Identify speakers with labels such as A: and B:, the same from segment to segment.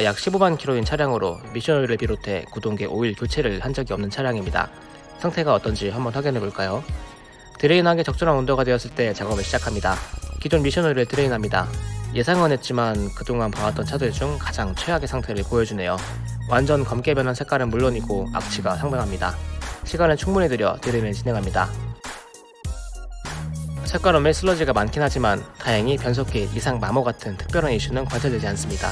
A: 약 15만 킬로인 차량으로 미션오일을 비롯해 구동계 오일 교체를 한 적이 없는 차량입니다. 상태가 어떤지 한번 확인해 볼까요? drain하기 적절한 온도가 되었을 때 작업을 시작합니다. 기존 미션오일을 drain합니다. 예상은 했지만 그동안 봐왔던 차들 중 가장 최악의 상태를 보여주네요. 완전 검게 변한 색깔은 물론이고 악취가 상당합니다. 시간을 충분히 들여 drain을 진행합니다. 쇳가루 및 슬러지가 많긴 하지만 다행히 변속기 이상 마모 같은 특별한 이슈는 관찰되지 않습니다.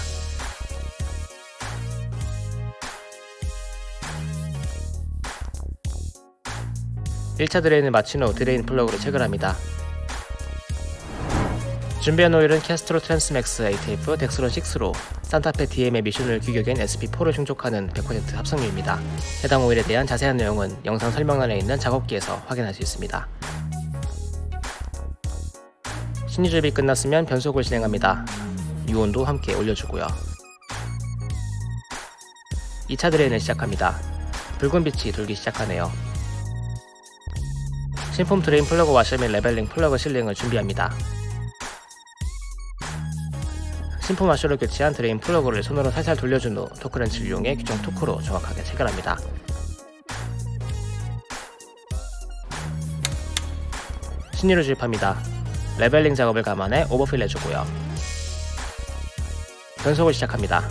A: 일차 drain을 마친 후 drain 플러그를 체결합니다. 준비한 오일은 Castrol Transmax ATF Dexron 6로 산타페 DM의 미션오일 규격인 SP4를 충족하는 100% 합성유입니다. 해당 오일에 대한 자세한 내용은 영상 설명란에 있는 작업기에서 확인할 수 있습니다. 신유 주입이 끝났으면 변속을 진행합니다. 유온도 함께 올려주고요. 2차 drain을 시작합니다. 붉은 빛이 돌기 시작하네요. 신품 drain 플러그 와셔 및 leveling 플러그 sealing을 준비합니다. 신품 와셔를 교체한 drain 플러그를 손으로 살살 돌려준 후 토크렌치를 이용해 규정 토크로 정확하게 체결합니다. 신유를 주입합니다. leveling 작업을 감안해 overfill 해주고요. 변속을 시작합니다.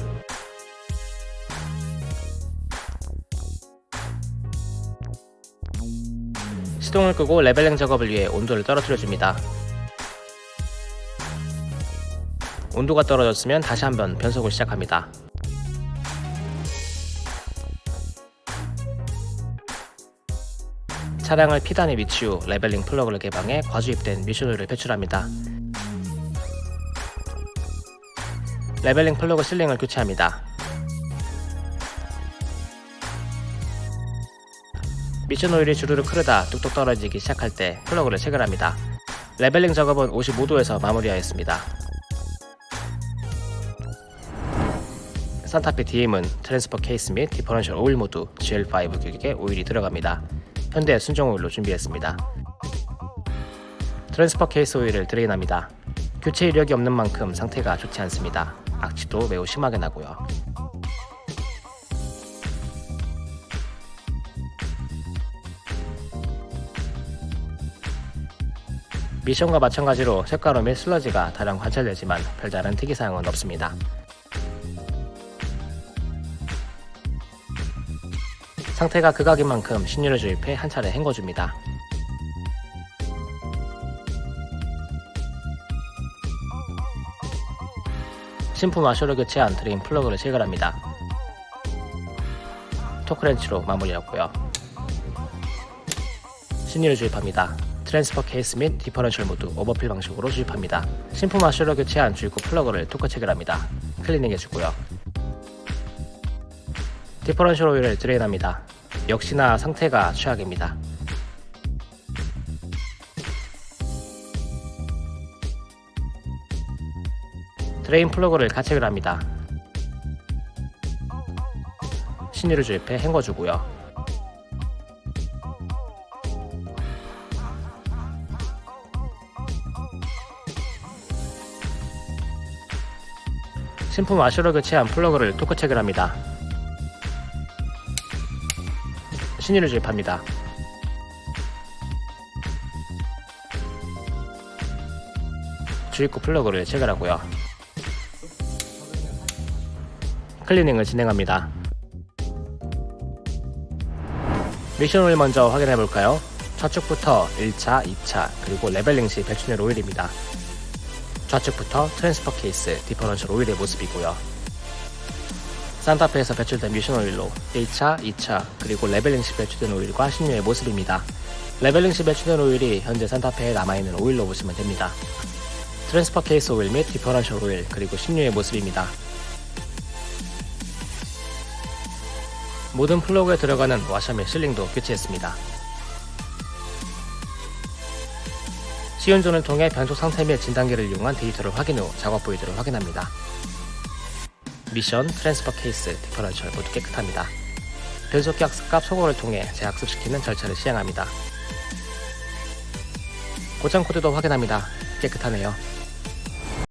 A: 시동을 끄고 leveling 작업을 위해 온도를 떨어뜨려 줍니다. 온도가 떨어졌으면 다시 한번 변속을 시작합니다. 차량을 피단에 위치 후 leveling 플러그를 개방해 과주입된 미션오일을 배출합니다. leveling 플러그 sealing을 교체합니다. 미션 오일이 주르륵 흐르다 뚝뚝 떨어지기 시작할 때 플러그를 체결합니다. leveling 작업은 55도에서 마무리하였습니다. 산타페 DM은 transfer 케이스 및 differential 오일 모두 GL5 규격의 오일이 들어갑니다. 현대 순정 오일로 준비했습니다. transfer 케이스 오일을 drain합니다. 교체 이력이 없는 만큼 상태가 좋지 않습니다. 악취도 매우 심하게 나고요. 미션과 마찬가지로 쇳가루 및 슬러지가 다량 관찰되지만 별다른 특이사항은 없습니다. 상태가 극악인 만큼 신유를 주입해 한 차례 헹궈줍니다. 신품 와셔를 교체한 drain 플러그를 체결합니다. 토크렌치로 마무리하고요. 신유를 주입합니다. transfer 케이스 및 differential 모두 overfill 방식으로 주입합니다. 신품 와셔로 교체한 주입구 플러그를 토크 체결합니다. 클리닝 해주고요. differential 오일을 drain합니다. 역시나 상태가 최악입니다. drain 플러그를 가체결합니다. 신유를 주입해 헹궈주고요. 신품 와셔로 교체한 플러그를 토크 체결 합니다. 신유를 주입합니다. 주입구 플러그를 체결하고요. 클리닝을 진행합니다. 미션 오일 먼저 확인해 볼까요? 좌측부터 1차, 2차, 그리고 leveling 시 배출된 오일입니다. 좌측부터 transfer 케이스, differential 오일의 모습이고요. 산타페에서 배출된 미션 오일로 1차, 2차, 그리고 leveling 시 배출된 오일과 신유의 모습입니다. leveling 시 배출된 오일이 현재 산타페에 남아있는 오일로 보시면 됩니다. transfer 케이스 오일 및 differential 오일, 그리고 신유의 모습입니다. 모든 플러그에 들어가는 와셔 및 sealing도 교체했습니다. 시운전을 통해 변속 상태 및 진단기를 이용한 데이터를 확인 후 작업 부위들을 확인합니다. 미션, transfer 케이스, differential 모두 깨끗합니다. 변속기 학습값 소거를 통해 재학습시키는 절차를 시행합니다. 고장 코드도 확인합니다. 깨끗하네요.